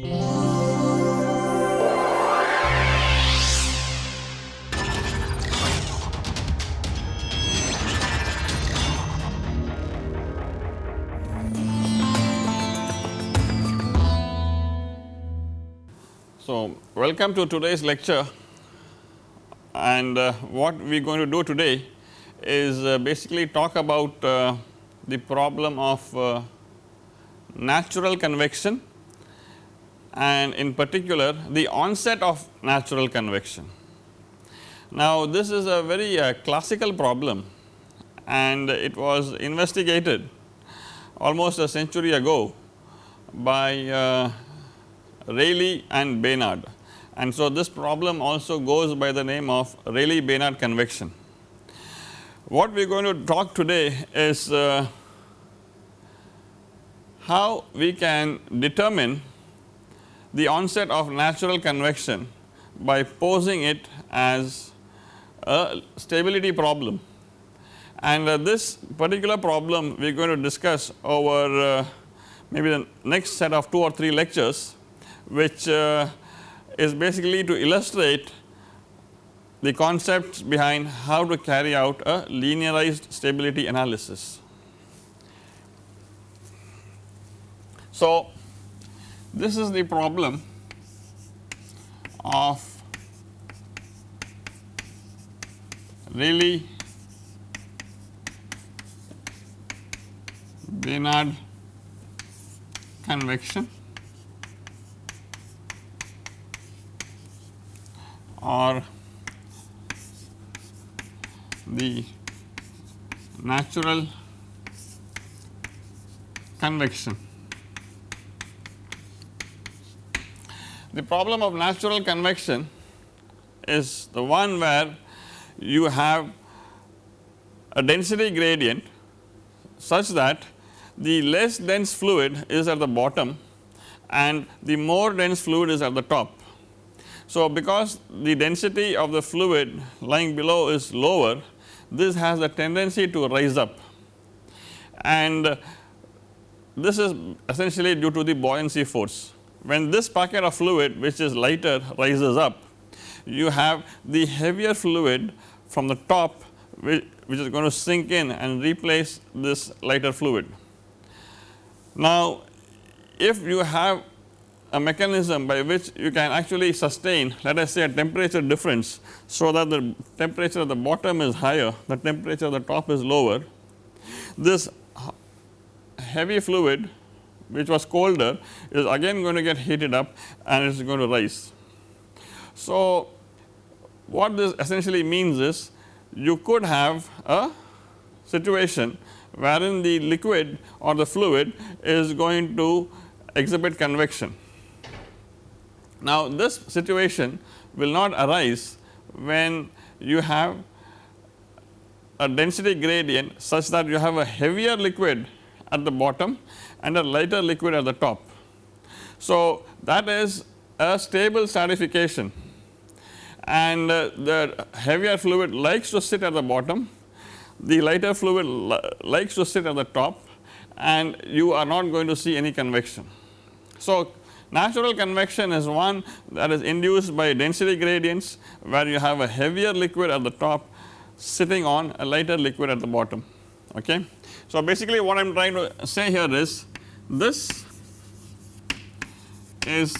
So, welcome to today's lecture. And uh, what we are going to do today is uh, basically talk about uh, the problem of uh, natural convection and in particular the onset of natural convection. Now, this is a very uh, classical problem and it was investigated almost a century ago by uh, Rayleigh and Bénard and so this problem also goes by the name of Rayleigh Bénard convection. What we are going to talk today is uh, how we can determine the onset of natural convection by posing it as a stability problem and uh, this particular problem we are going to discuss over uh, maybe the next set of 2 or 3 lectures which uh, is basically to illustrate the concepts behind how to carry out a linearized stability analysis. So, this is the problem of Rayleigh Bénard convection or the natural convection. The problem of natural convection is the one where you have a density gradient such that the less dense fluid is at the bottom and the more dense fluid is at the top. So, because the density of the fluid lying below is lower this has a tendency to rise up and this is essentially due to the buoyancy force. When this packet of fluid which is lighter rises up you have the heavier fluid from the top which, which is going to sink in and replace this lighter fluid. Now, if you have a mechanism by which you can actually sustain let us say a temperature difference. So, that the temperature at the bottom is higher the temperature at the top is lower. This heavy fluid which was colder is again going to get heated up and it is going to rise. So, what this essentially means is you could have a situation wherein the liquid or the fluid is going to exhibit convection now, this situation will not arise when you have a density gradient such that you have a heavier liquid at the bottom and a lighter liquid at the top. So, that is a stable stratification and uh, the heavier fluid likes to sit at the bottom, the lighter fluid li likes to sit at the top and you are not going to see any convection. So, Natural convection is one that is induced by density gradients where you have a heavier liquid at the top sitting on a lighter liquid at the bottom. Okay. So, basically what I am trying to say here is this is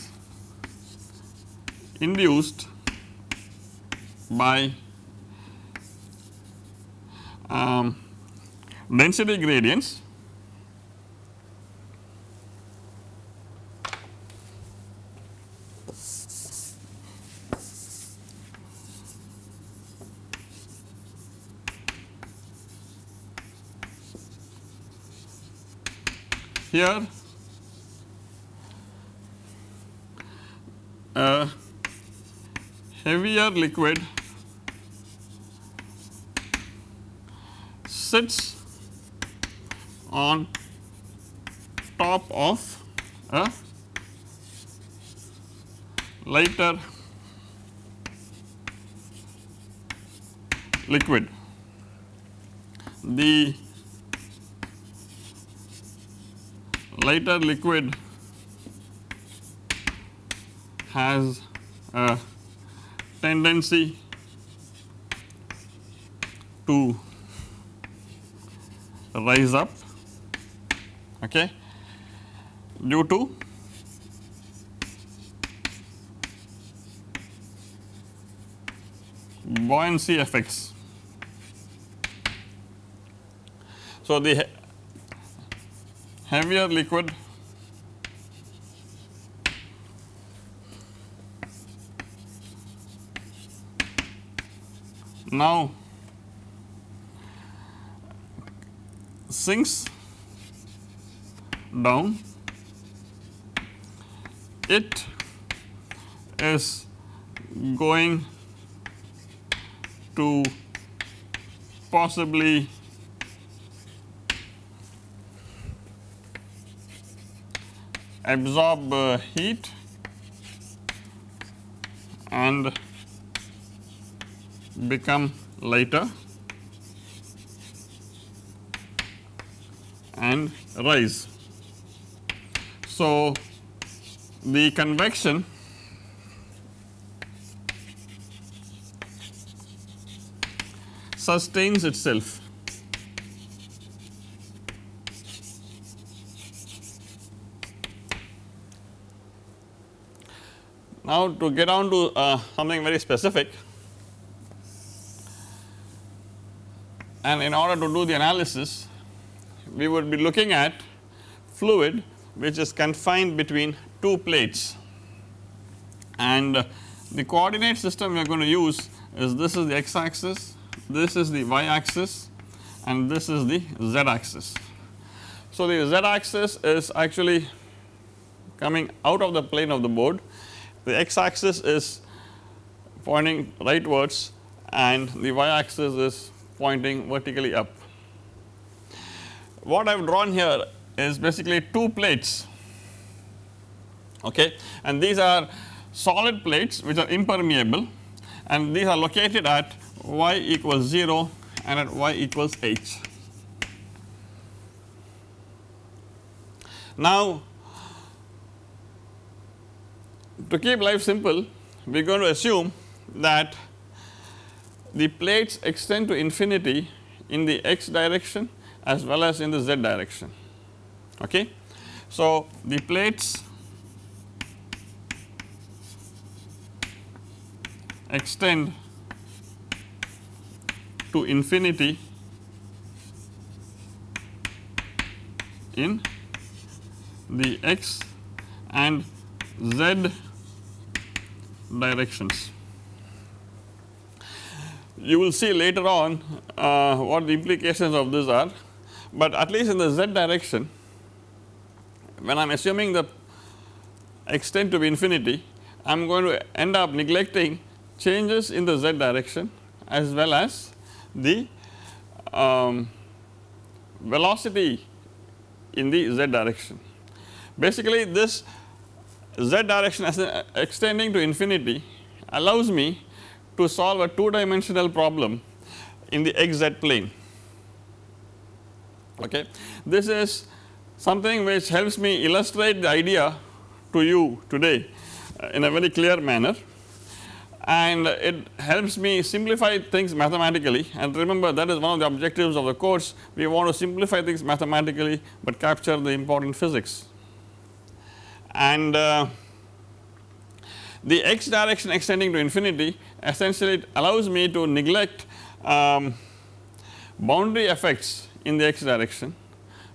induced by um, density gradients here a heavier liquid sits on top of a lighter liquid. The lighter liquid has a tendency to rise up okay, due to buoyancy effects. So, the heavier liquid. Now sinks down. It is going to possibly absorb uh, heat and become lighter and rise. So, the convection sustains itself. Now, to get on to uh, something very specific and in order to do the analysis we would be looking at fluid which is confined between two plates and the coordinate system we are going to use is this is the x axis, this is the y axis and this is the z axis. So, the z axis is actually coming out of the plane of the board, the x axis is pointing rightwards and the y axis is pointing vertically up. What I have drawn here is basically two plates okay and these are solid plates which are impermeable and these are located at y equals 0 and at y equals h. Now to keep life simple we are going to assume that the plates extend to infinity in the x direction as well as in the z direction okay. So the plates extend to infinity in the x and z directions. You will see later on uh, what the implications of this are, but at least in the z direction when I am assuming the extent to be infinity I am going to end up neglecting changes in the z direction as well as the um, velocity in the z direction. Basically this z direction as extending to infinity allows me to solve a 2 dimensional problem in the xz plane. Okay. This is something which helps me illustrate the idea to you today uh, in a very clear manner. And it helps me simplify things mathematically. And remember that is one of the objectives of the course. We want to simplify things mathematically but capture the important physics and uh, the x direction extending to infinity essentially allows me to neglect um, boundary effects in the x direction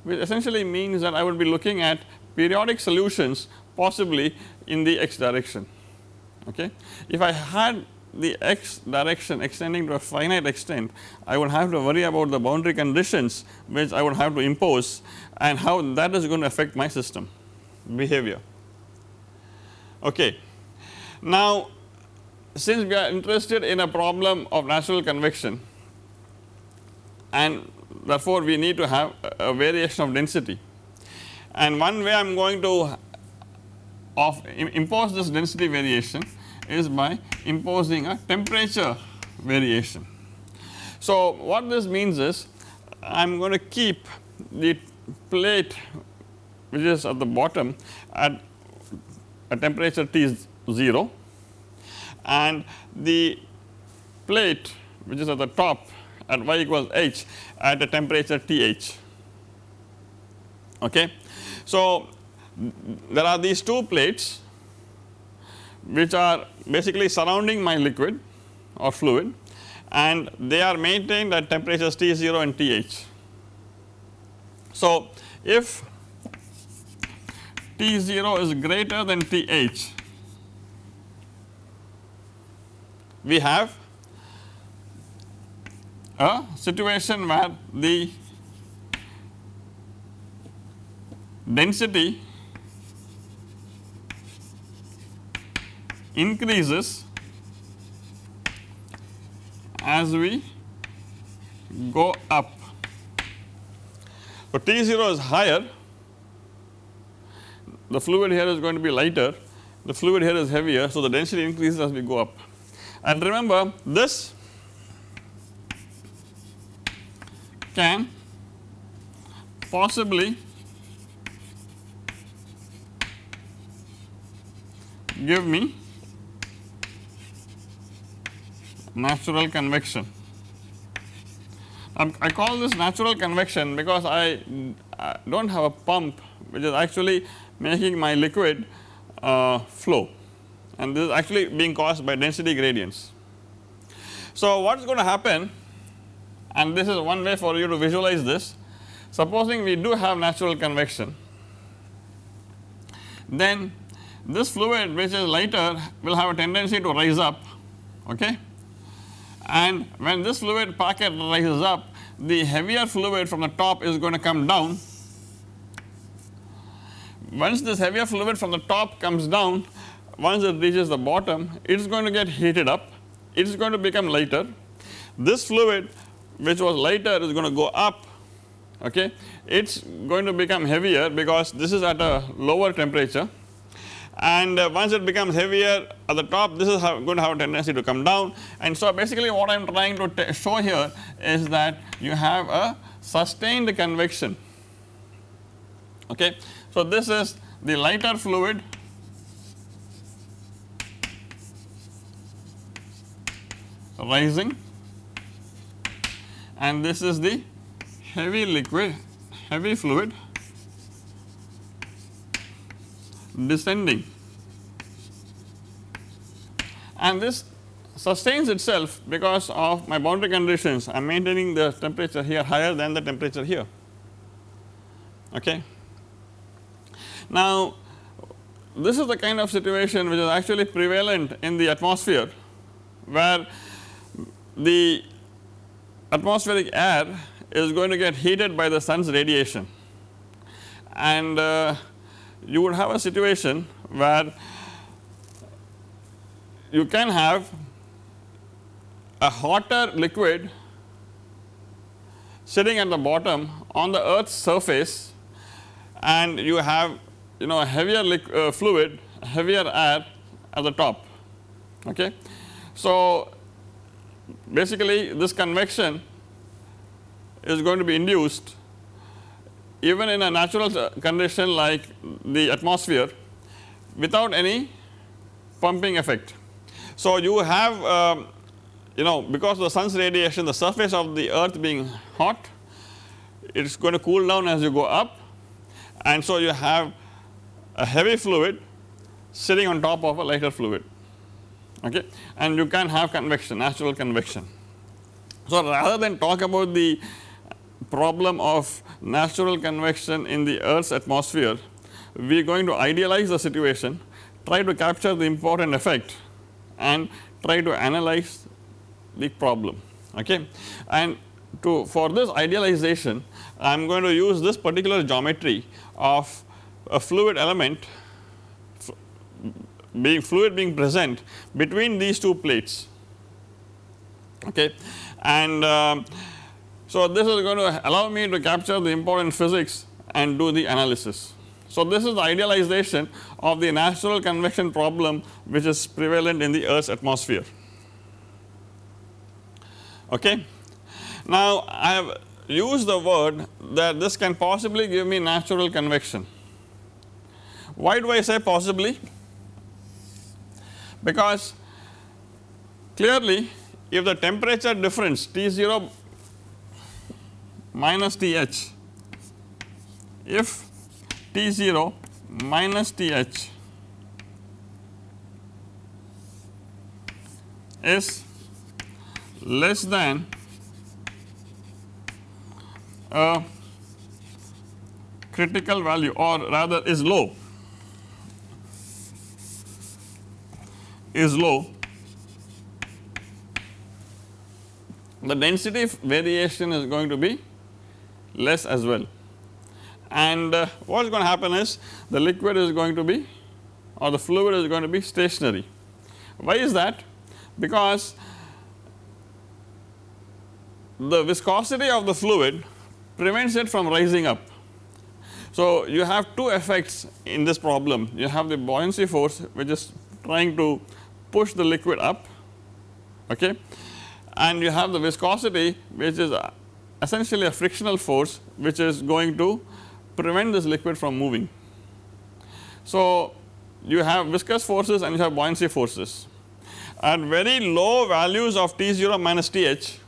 which essentially means that I would be looking at periodic solutions possibly in the x direction okay. If I had the x direction extending to a finite extent I would have to worry about the boundary conditions which I would have to impose and how that is going to affect my system behavior okay. Now since we are interested in a problem of natural convection and therefore we need to have a variation of density and one way I am going to of impose this density variation is by imposing a temperature variation. So what this means is I am going to keep the plate which is at the bottom at a temperature T is 0 and the plate which is at the top at y equals h at a temperature Th. Okay. So, there are these two plates which are basically surrounding my liquid or fluid and they are maintained at temperatures T0 and Th. So, if T0 is greater than Th, we have a situation where the density increases as we go up. So, T0 is higher, the fluid here is going to be lighter, the fluid here is heavier. So, the density increases as we go up and remember this can possibly give me natural convection. Um, I call this natural convection because I, I do not have a pump which is actually making my liquid uh, flow and this is actually being caused by density gradients. So, what is going to happen and this is one way for you to visualize this supposing we do have natural convection then this fluid which is lighter will have a tendency to rise up okay and when this fluid packet rises up the heavier fluid from the top is going to come down. Once this heavier fluid from the top comes down once it reaches the bottom it is going to get heated up. It is going to become lighter. This fluid which was lighter is going to go up okay? It is going to become heavier because this is at a lower temperature. And uh, once it becomes heavier at the top this is going to have a tendency to come down. And so basically what I am trying to show here is that you have a sustained convection okay. So this is the lighter fluid. Rising. And this is the heavy liquid heavy fluid. Descending. And this sustains itself because of my boundary conditions. I am maintaining the temperature here higher than the temperature here. Okay. Now this is the kind of situation which is actually prevalent in the atmosphere where the atmospheric air is going to get heated by the sun's radiation. And uh, you would have a situation where you can have a hotter liquid sitting at the bottom on the earth's surface and you have you know a heavier uh, fluid heavier air at the top okay. So basically this convection is going to be induced even in a natural condition like the atmosphere without any pumping effect. So, you have um, you know because the sun's radiation the surface of the earth being hot it is going to cool down as you go up and so you have a heavy fluid sitting on top of a lighter fluid okay and you can have convection natural convection. So, rather than talk about the problem of natural convection in the earth's atmosphere we are going to idealize the situation try to capture the important effect and try to analyze the problem okay and to for this idealization I am going to use this particular geometry of a fluid element being fluid being present between these two plates okay and uh, so this is going to allow me to capture the important physics and do the analysis. So this is the idealization of the natural convection problem which is prevalent in the earth's atmosphere okay. Now I have used the word that this can possibly give me natural convection. Why do I say possibly? because clearly if the temperature difference T 0 minus T h if T 0 minus T h is less than a critical value or rather is low is low the density variation is going to be less as well and uh, what is going to happen is the liquid is going to be or the fluid is going to be stationary. Why is that? Because the viscosity of the fluid prevents it from rising up. So, you have two effects in this problem you have the buoyancy force which is trying to push the liquid up okay and you have the viscosity which is uh, essentially a frictional force which is going to prevent this liquid from moving. So, you have viscous forces and you have buoyancy forces at very low values of T 0 minus T h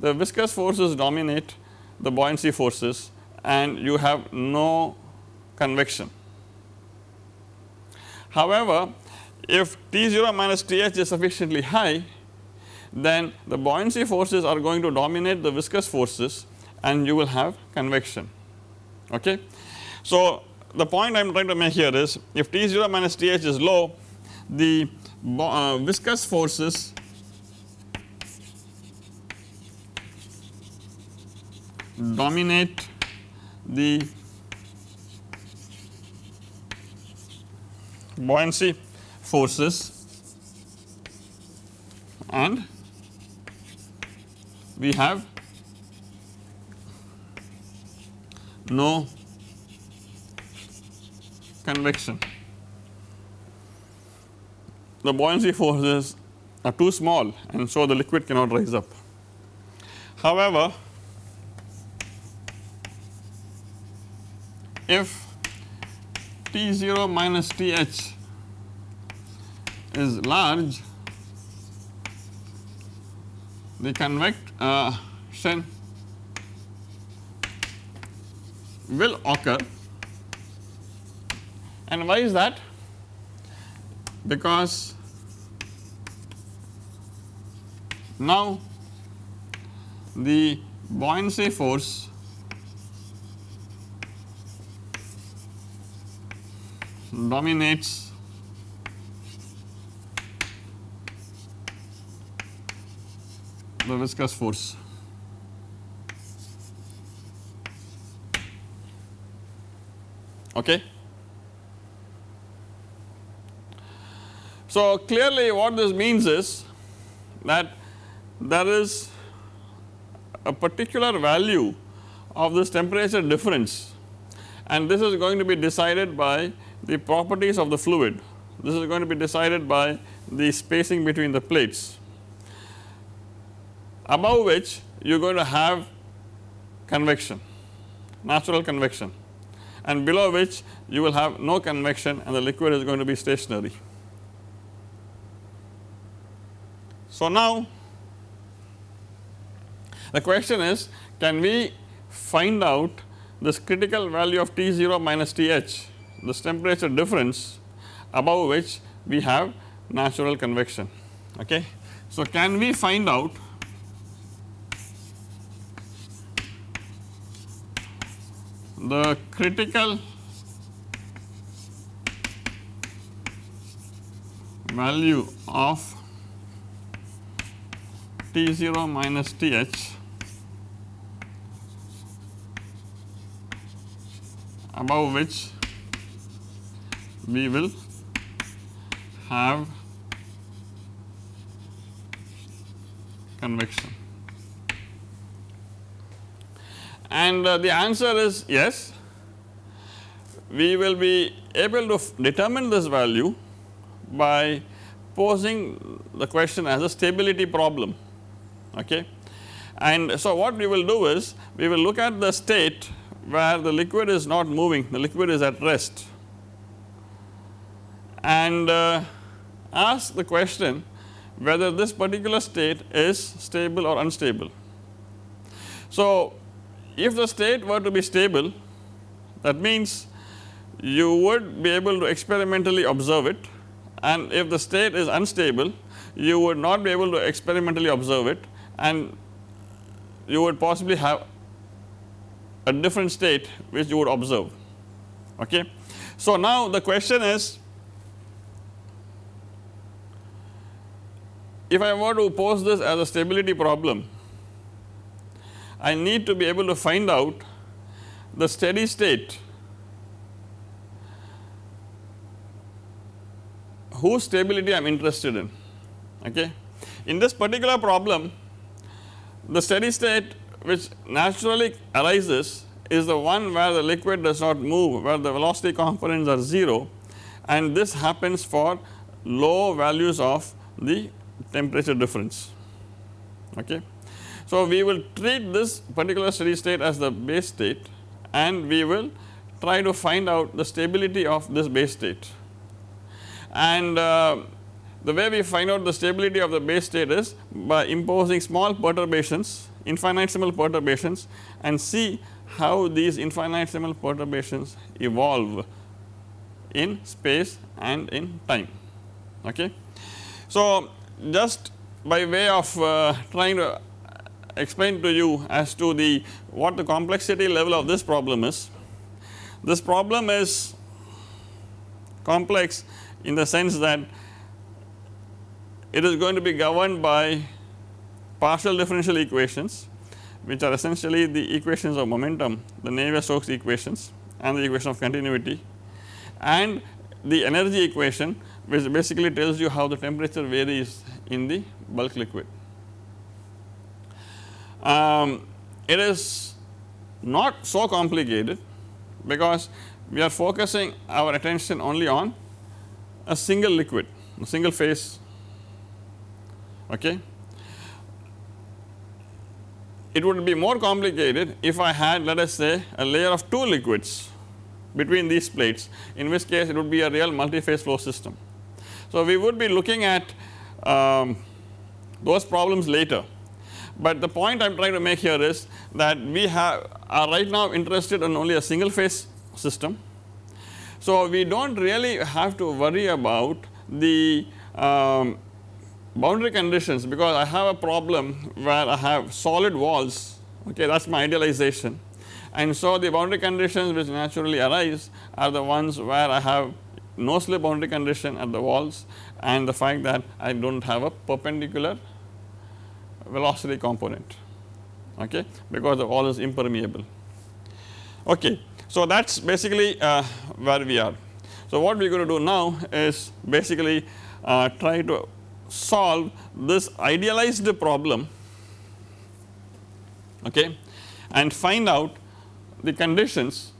the viscous forces dominate the buoyancy forces and you have no convection. However, if T 0 minus T h is sufficiently high then the buoyancy forces are going to dominate the viscous forces and you will have convection. Okay. So, the point I am trying to make here is if T 0 minus T h is low the uh, viscous forces dominate the buoyancy forces and we have no convection. The buoyancy forces are too small and so the liquid cannot rise up. However, if T 0 minus T h is large the convection will occur and why is that? Because now the buoyancy force dominates the viscous force. Okay. So, clearly what this means is that there is a particular value of this temperature difference and this is going to be decided by the properties of the fluid. This is going to be decided by the spacing between the plates above which you are going to have convection natural convection and below which you will have no convection and the liquid is going to be stationary. So, now the question is can we find out this critical value of T 0 minus T h this temperature difference above which we have natural convection. Okay. So, can we find out the critical value of T 0 minus T h above which we will have convection and uh, the answer is yes we will be able to determine this value by posing the question as a stability problem okay. And so what we will do is we will look at the state where the liquid is not moving the liquid is at rest and uh, ask the question whether this particular state is stable or unstable. So, if the state were to be stable that means you would be able to experimentally observe it. And if the state is unstable you would not be able to experimentally observe it. And you would possibly have a different state which you would observe. Okay. So now the question is if I were to pose this as a stability problem I need to be able to find out the steady state whose stability I am interested in okay. In this particular problem the steady state which naturally arises is the one where the liquid does not move where the velocity components are 0 and this happens for low values of the temperature difference okay. So we will treat this particular steady state as the base state and we will try to find out the stability of this base state and uh, the way we find out the stability of the base state is by imposing small perturbations infinitesimal perturbations and see how these infinitesimal perturbations evolve in space and in time okay. So just by way of uh, trying to explain to you as to the what the complexity level of this problem is. This problem is complex in the sense that it is going to be governed by partial differential equations which are essentially the equations of momentum the Navier-Stokes equations and the equation of continuity and the energy equation which basically tells you how the temperature varies in the bulk liquid. Um, it is not so complicated because we are focusing our attention only on a single liquid, a single phase okay. It would be more complicated if I had let us say a layer of 2 liquids between these plates in which case it would be a real multi-phase flow system. So, we would be looking at um, those problems later, but the point I am trying to make here is that we have are right now interested in only a single phase system. So, we do not really have to worry about the um, boundary conditions because I have a problem where I have solid walls okay that is my idealization and so the boundary conditions which naturally arise are the ones where I have no slip boundary condition at the walls and the fact that I do not have a perpendicular velocity component okay because the wall is impermeable okay. So that is basically uh, where we are. So what we are going to do now is basically uh, try to solve this idealized problem okay and find out the conditions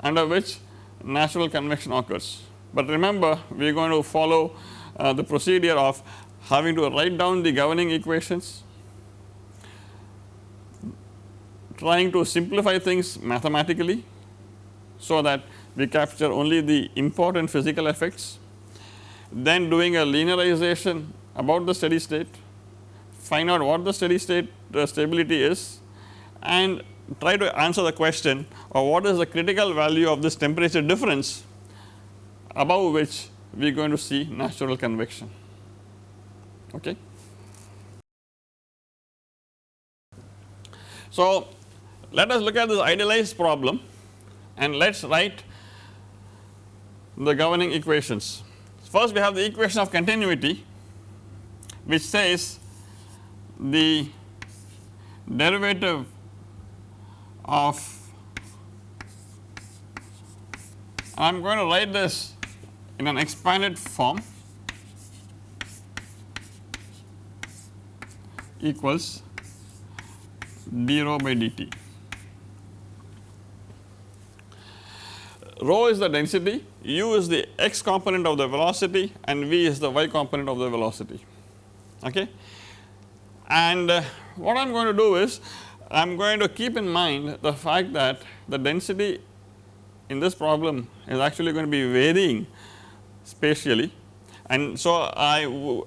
under which natural convection occurs. But remember we are going to follow uh, the procedure of having to write down the governing equations, trying to simplify things mathematically so that we capture only the important physical effects then doing a linearization about the steady state, find out what the steady state uh, stability is and try to answer the question of what is the critical value of this temperature difference above which we are going to see natural convection. Okay. So, let us look at this idealized problem and let us write the governing equations. First we have the equation of continuity which says the derivative of I am going to write this in an expanded form equals d rho by dt. Rho is the density, u is the x component of the velocity and v is the y component of the velocity okay. And uh, what I am going to do is I am going to keep in mind the fact that the density in this problem is actually going to be varying spatially and so I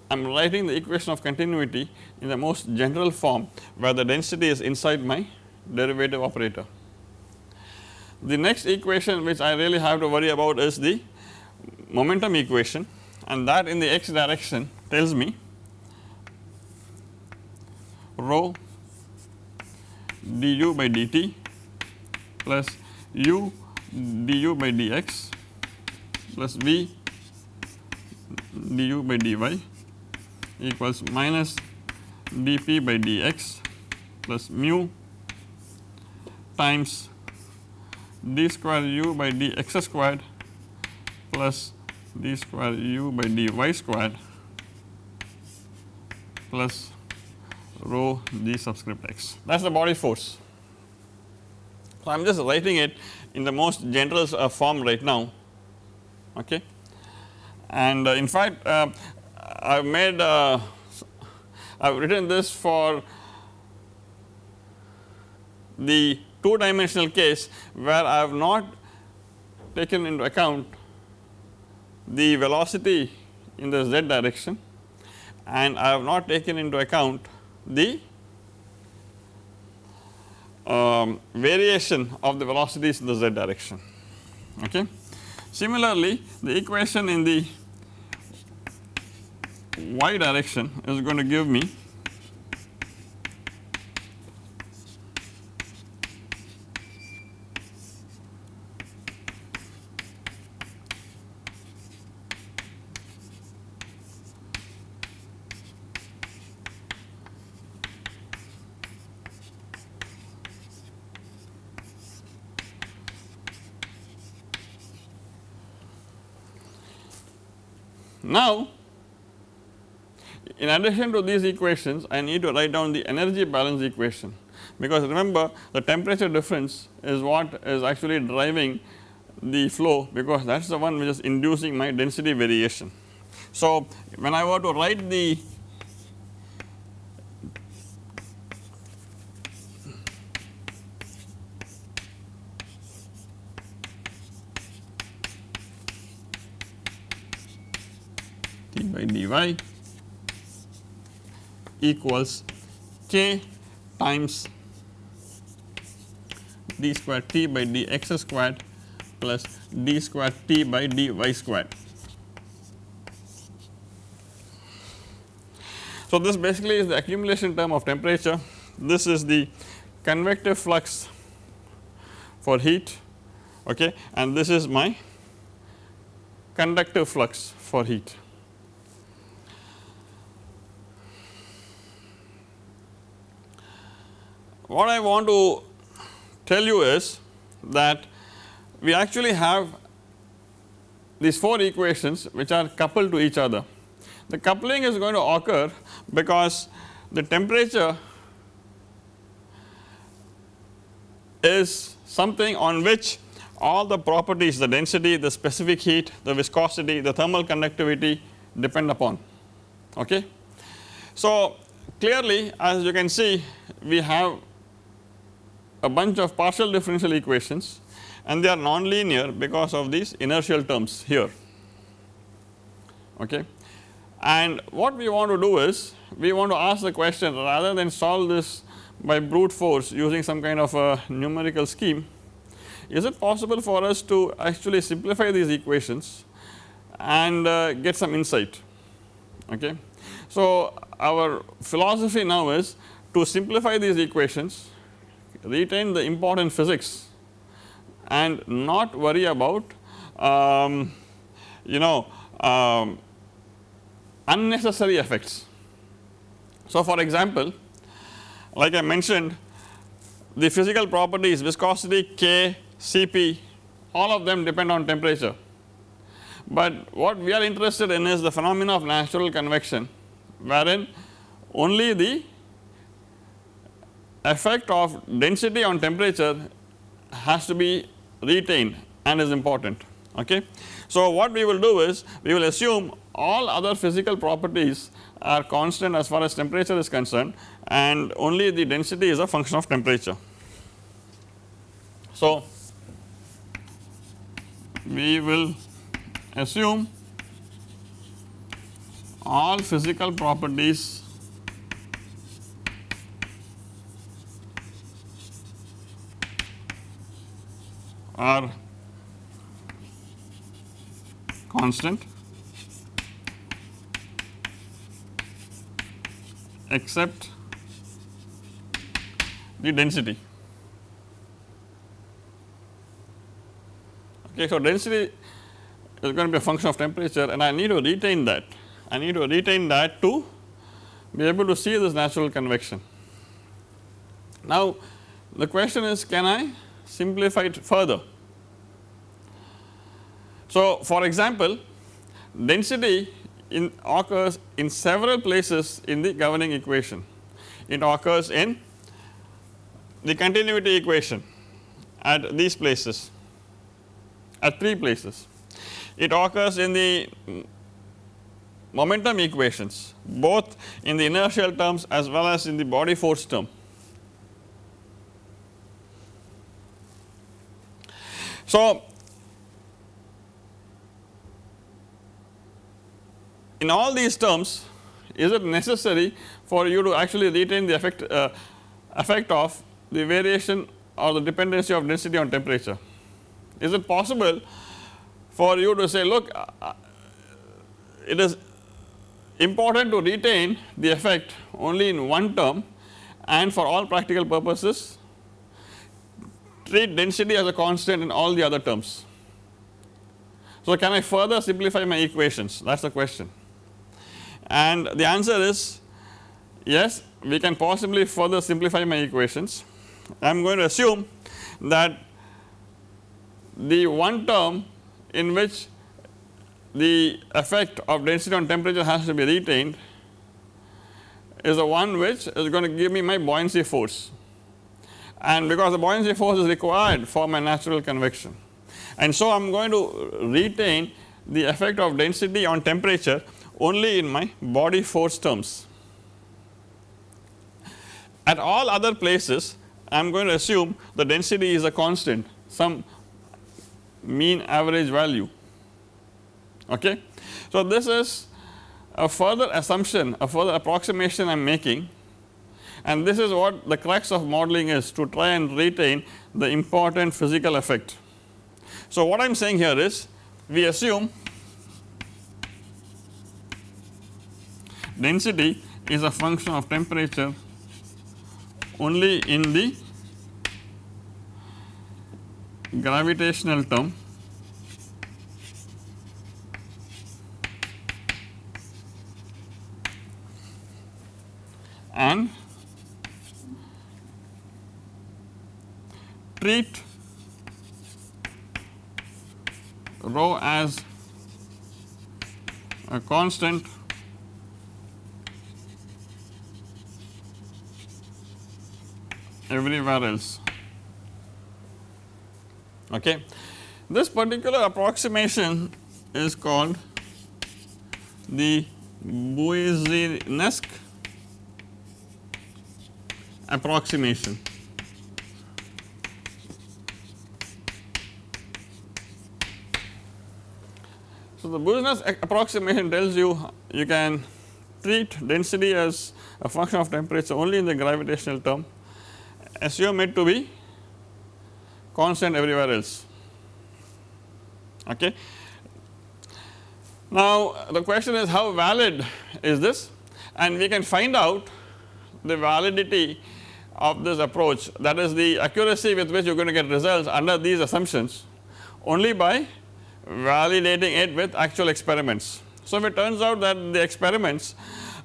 am writing the equation of continuity in the most general form where the density is inside my derivative operator. The next equation which I really have to worry about is the momentum equation. And that in the x direction tells me rho du by dt plus u du by dx plus v du by dy equals minus dp by dx plus mu times d square u by dx squared plus d square u by dy squared plus rho g subscript x that is the body force. So, I am just writing it in the most general uh, form right now okay and uh, in fact uh, I have made uh, I have written this for the 2 dimensional case where I have not taken into account the velocity in the z direction and I have not taken into account the um, variation of the velocities in the z direction. Okay. Similarly, the equation in the y direction is going to give me Now, in addition to these equations I need to write down the energy balance equation because remember the temperature difference is what is actually driving the flow because that is the one which is inducing my density variation. So, when I were to write the by dy equals k times d square t by dx squared plus d square t by dy squared. So, this basically is the accumulation term of temperature, this is the convective flux for heat okay, and this is my conductive flux for heat. What I want to tell you is that we actually have these 4 equations which are coupled to each other. The coupling is going to occur because the temperature is something on which all the properties the density, the specific heat, the viscosity, the thermal conductivity depend upon okay. So clearly as you can see we have a bunch of partial differential equations and they are nonlinear because of these inertial terms here okay. And what we want to do is we want to ask the question rather than solve this by brute force using some kind of a numerical scheme is it possible for us to actually simplify these equations and uh, get some insight okay. So our philosophy now is to simplify these equations retain the important physics and not worry about um, you know um, unnecessary effects. So, for example, like I mentioned the physical properties viscosity K, Cp all of them depend on temperature, but what we are interested in is the phenomena of natural convection wherein only the effect of density on temperature has to be retained and is important okay. So what we will do is we will assume all other physical properties are constant as far as temperature is concerned and only the density is a function of temperature. So we will assume all physical properties are constant except the density. Okay, so density is going to be a function of temperature and I need to retain that. I need to retain that to be able to see this natural convection. Now, the question is can I simplify it further? So, for example, density in occurs in several places in the governing equation. It occurs in the continuity equation at these places at 3 places. It occurs in the momentum equations both in the inertial terms as well as in the body force term. So, in all these terms is it necessary for you to actually retain the effect uh, effect of the variation or the dependency of density on temperature. Is it possible for you to say look uh, uh, it is important to retain the effect only in one term and for all practical purposes treat density as a constant in all the other terms. So, can I further simplify my equations that is the question and the answer is yes we can possibly further simplify my equations. I am going to assume that the one term in which the effect of density on temperature has to be retained is the one which is going to give me my buoyancy force and because the buoyancy force is required for my natural convection and so I am going to retain the effect of density on temperature only in my body force terms. At all other places I am going to assume the density is a constant some mean average value okay. So this is a further assumption a further approximation I am making and this is what the crux of modeling is to try and retain the important physical effect. So what I am saying here is we assume density is a function of temperature only in the gravitational term and treat rho as a constant everywhere else. Okay. This particular approximation is called the Boussinesq approximation. So, the Boussinesq approximation tells you you can treat density as a function of temperature only in the gravitational term assume it to be constant everywhere else. Okay. Now, the question is how valid is this and we can find out the validity of this approach that is the accuracy with which you are going to get results under these assumptions only by validating it with actual experiments. So, if it turns out that the experiments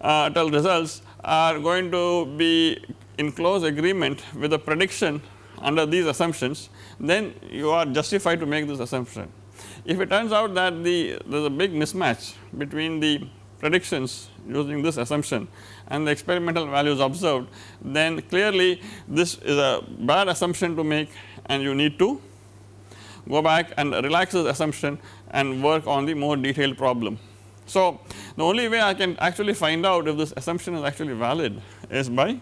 uh, tell results are going to be in close agreement with the prediction under these assumptions then you are justified to make this assumption. If it turns out that the there is a big mismatch between the predictions using this assumption and the experimental values observed then clearly this is a bad assumption to make and you need to go back and relax this assumption and work on the more detailed problem. So, the only way I can actually find out if this assumption is actually valid is by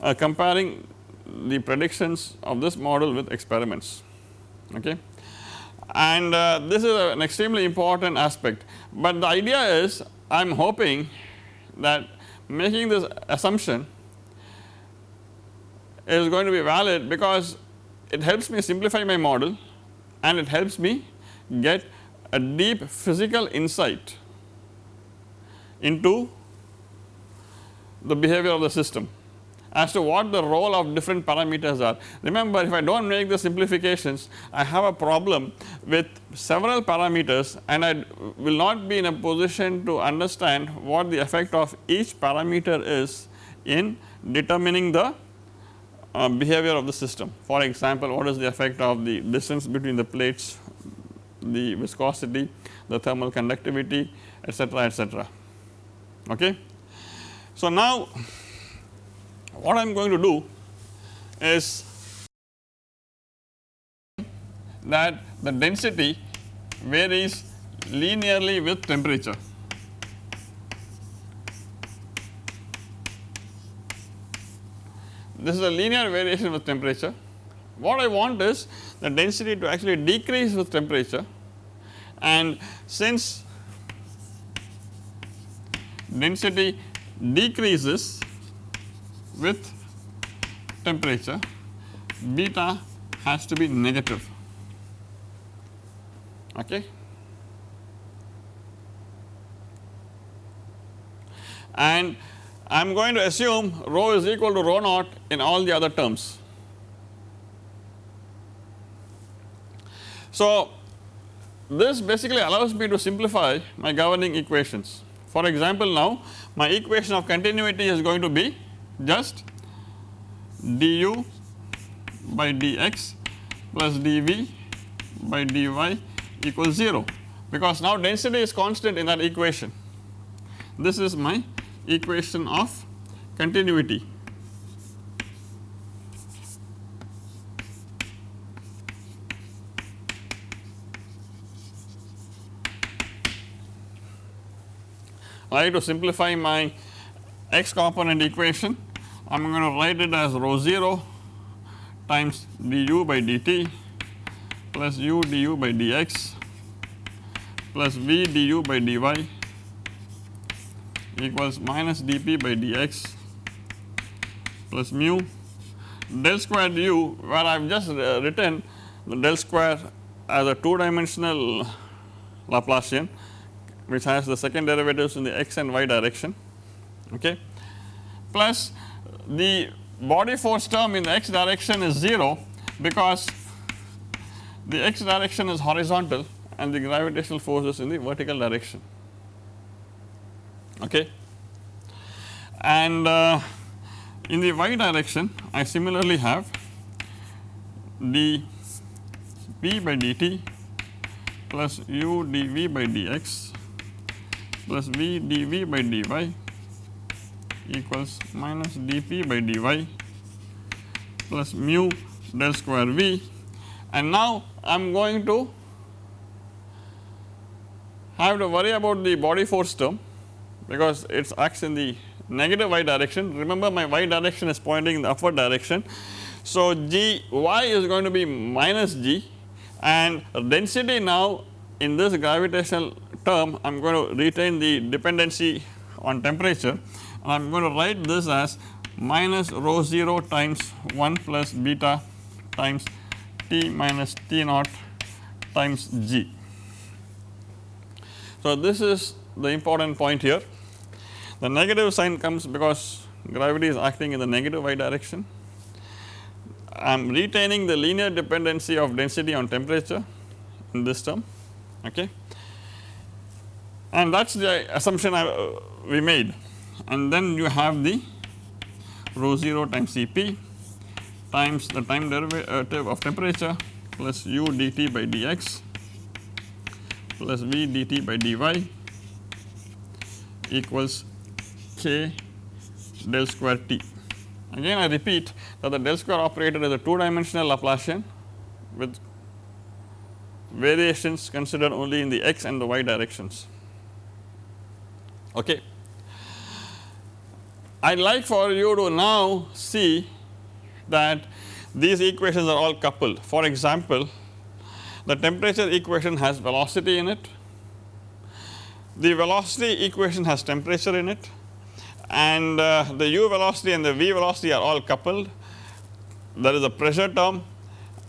uh, comparing the predictions of this model with experiments okay. And uh, this is an extremely important aspect, but the idea is I am hoping that making this assumption is going to be valid because it helps me simplify my model and it helps me get a deep physical insight into the behavior of the system as to what the role of different parameters are. Remember if I do not make the simplifications I have a problem with several parameters and I will not be in a position to understand what the effect of each parameter is in determining the uh, behavior of the system. For example, what is the effect of the distance between the plates, the viscosity, the thermal conductivity etcetera etcetera. Okay. So, now what I am going to do is that the density varies linearly with temperature. This is a linear variation with temperature. What I want is the density to actually decrease with temperature. And since density decreases with temperature beta has to be negative. Okay? And I am going to assume rho is equal to rho naught in all the other terms. So, this basically allows me to simplify my governing equations. For example, now my equation of continuity is going to be just du by dx plus dv by dy equals 0 because now density is constant in that equation. This is my equation of continuity. I to simplify my x component equation I am going to write it as rho 0 times du by dt plus u du by dx plus v du by dy equals minus dp by dx plus mu. Del square du where I have just uh, written the del square as a 2 dimensional Laplacian which has the second derivatives in the x and y direction okay? Plus the body force term in the x direction is 0 because the x direction is horizontal and the gravitational force is in the vertical direction okay. And uh, in the y direction I similarly have d p by dt plus u dv by dx plus v dv by dy equals minus dp by dy plus mu del square v and now I am going to have to worry about the body force term because it acts in the negative y direction. Remember my y direction is pointing in the upward direction. So, g y is going to be minus g and density now in this gravitational term I am going to retain the dependency on temperature and I am going to write this as minus rho 0 times 1 plus beta times T minus T naught times G. So, this is the important point here the negative sign comes because gravity is acting in the negative y direction. I am retaining the linear dependency of density on temperature in this term okay and that is the assumption I, uh, we made and then you have the rho 0 times Cp times the time derivative of temperature plus u dt by dx plus v dt by dy equals k del square t. Again I repeat that the del square operator is a 2 dimensional Laplacian with variations considered only in the x and the y directions. Okay. I would like for you to now see that these equations are all coupled. For example, the temperature equation has velocity in it, the velocity equation has temperature in it and uh, the u velocity and the v velocity are all coupled. There is a pressure term.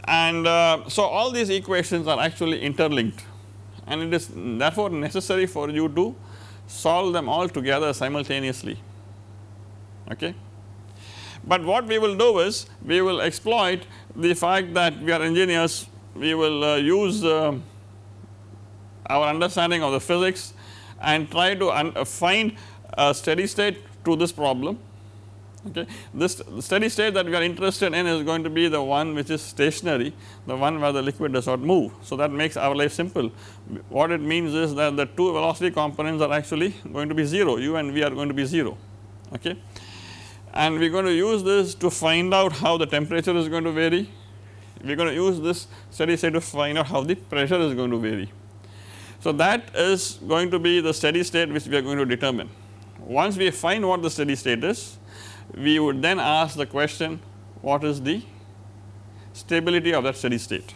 And uh, so all these equations are actually interlinked. And it is therefore necessary for you to solve them all together simultaneously. Okay. But what we will do is we will exploit the fact that we are engineers. We will uh, use uh, our understanding of the physics and try to find a steady state to this problem okay. This steady state that we are interested in is going to be the one which is stationary the one where the liquid does not move. So that makes our life simple what it means is that the two velocity components are actually going to be 0 u and v are going to be 0 okay. And we are going to use this to find out how the temperature is going to vary we are going to use this steady state to find out how the pressure is going to vary. So that is going to be the steady state which we are going to determine. Once we find what the steady state is, we would then ask the question what is the stability of that steady state.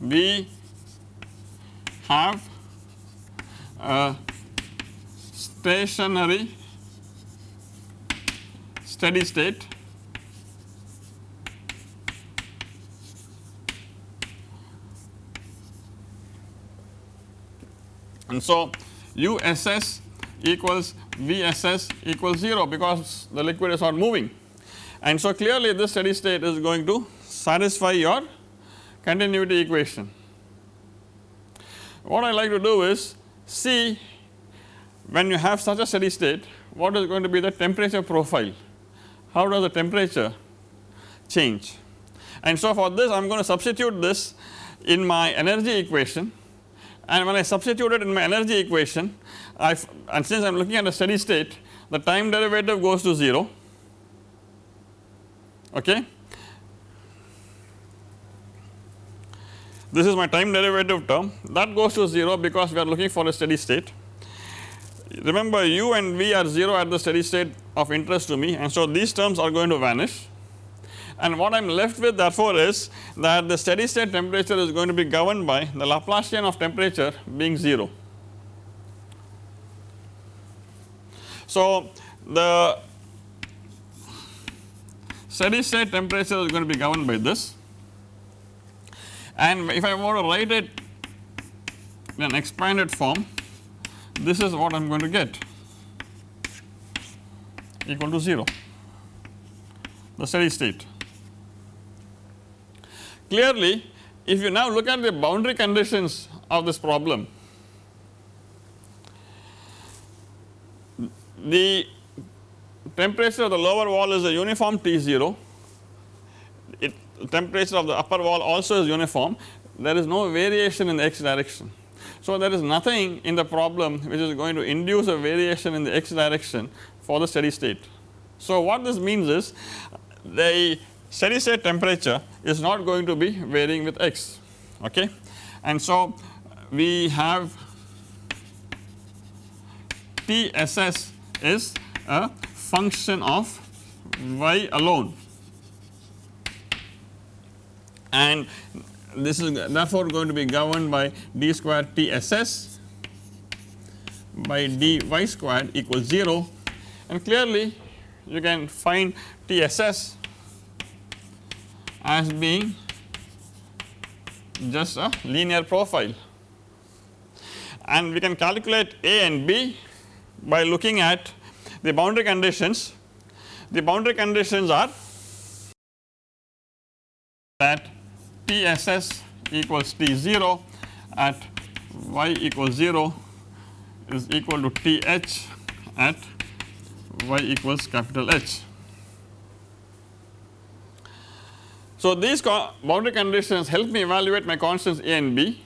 we have a stationary steady state and so USS equals VSS equals 0 because the liquid is not moving and so clearly this steady state is going to satisfy your continuity equation. What I like to do is see when you have such a steady state what is going to be the temperature profile, how does the temperature change? And so for this I am going to substitute this in my energy equation. And when I substitute it in my energy equation I and since I am looking at a steady state the time derivative goes to 0 okay? This is my time derivative term. That goes to 0 because we are looking for a steady state. Remember u and v are 0 at the steady state of interest to me and so these terms are going to vanish and what I am left with therefore is that the steady state temperature is going to be governed by the Laplacian of temperature being 0. So the steady state temperature is going to be governed by this and if I want to write it in an expanded form this is what I am going to get equal to 0 the steady state. Clearly if you now look at the boundary conditions of this problem the temperature of the lower wall is a uniform T0 it temperature of the upper wall also is uniform there is no variation in the x direction. So there is nothing in the problem which is going to induce a variation in the x direction for the steady state. So what this means is the steady state temperature is not going to be varying with x okay and so we have TSS is a function of y alone and this is therefore going to be governed by d square TSS by dy squared equals 0 and clearly you can find TSS as being just a linear profile and we can calculate A and B by looking at the boundary conditions. The boundary conditions are that TSS equals T0 at y equals 0 is equal to TH at y equals capital H. So these boundary conditions help me evaluate my constants A and B.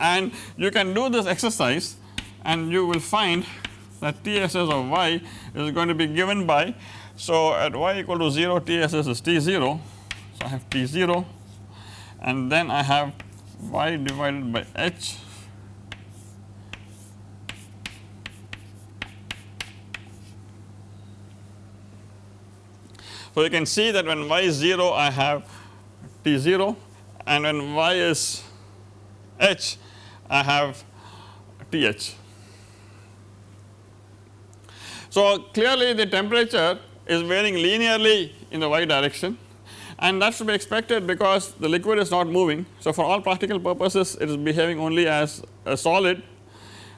And you can do this exercise and you will find that TSS of y is going to be given by so at y equal to 0 TSS is T0 so I have T0 and then I have y divided by h. So you can see that when y is 0 I have t 0 and when y is h I have t h. So clearly the temperature is varying linearly in the y direction and that should be expected because the liquid is not moving. So, for all practical purposes it is behaving only as a solid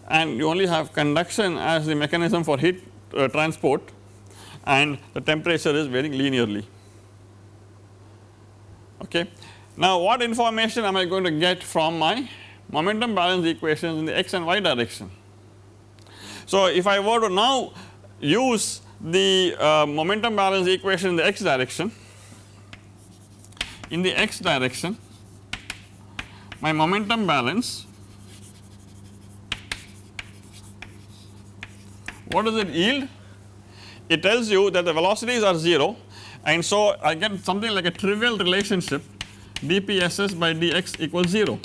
and you only have conduction as the mechanism for heat uh, transport and the temperature is varying linearly. Okay. Now, what information am I going to get from my momentum balance equations in the x and y direction? So, if I were to now use the uh, momentum balance equation in the x direction, in the x direction my momentum balance what does it yield? It tells you that the velocities are 0 and so I get something like a trivial relationship dpss by dx equals 0.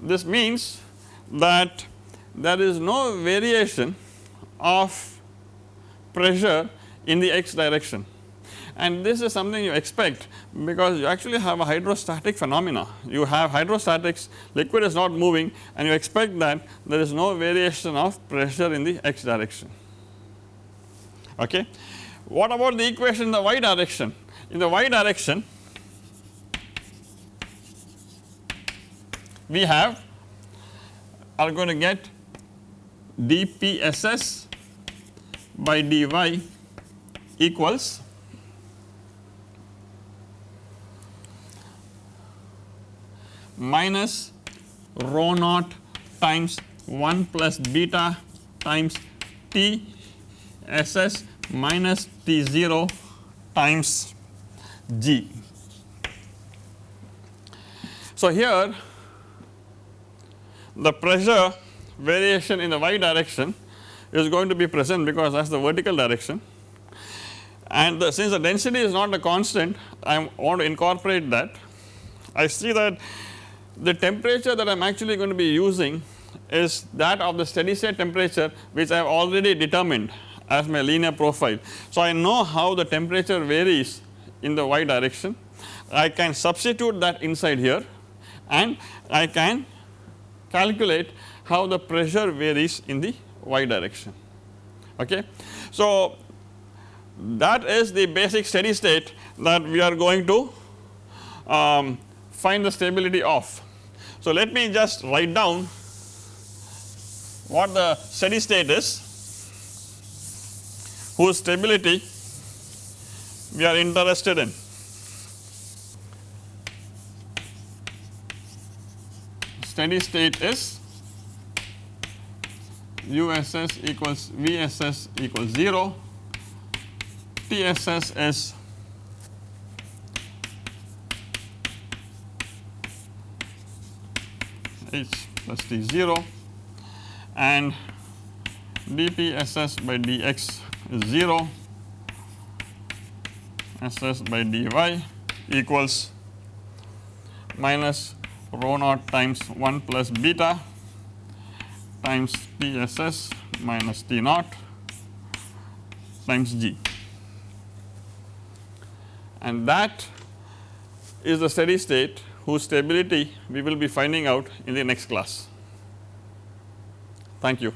This means that there is no variation of pressure in the x direction and this is something you expect because you actually have a hydrostatic phenomena. You have hydrostatics liquid is not moving and you expect that there is no variation of pressure in the x direction. Okay. What about the equation in the y direction? In the y direction we have are going to get dpss by dy equals minus rho naught times 1 plus beta times T SS minus T 0 times G. So, here the pressure variation in the y direction is going to be present because that is the vertical direction and the, since the density is not a constant I want to incorporate that. I see that the temperature that I am actually going to be using is that of the steady state temperature which I have already determined as my linear profile. So, I know how the temperature varies in the y direction I can substitute that inside here and I can calculate how the pressure varies in the y direction okay. So, that is the basic steady state that we are going to um, find the stability of. So, let me just write down what the steady state is whose stability we are interested in. Steady state is USS equals VSS equals 0, TSS is h plus t 0 and dpss by dx is 0 ss by dy equals minus rho naught times 1 plus beta times tss minus t naught times g. And that is the steady state whose stability we will be finding out in the next class. Thank you.